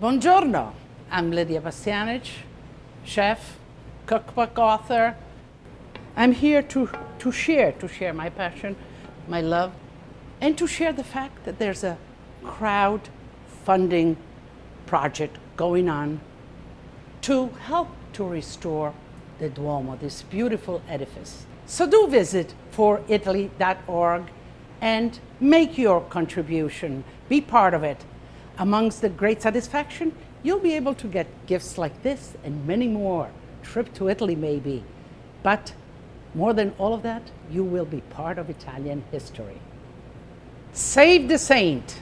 Buongiorno, I'm Lidia Bastianich, chef, cookbook author. I'm here to, to share, to share my passion, my love, and to share the fact that there's a crowdfunding project going on to help to restore the Duomo, this beautiful edifice. So do visit foritaly.org and make your contribution, be part of it. Amongst the great satisfaction, you'll be able to get gifts like this and many more. Trip to Italy maybe. But more than all of that, you will be part of Italian history. Save the saint.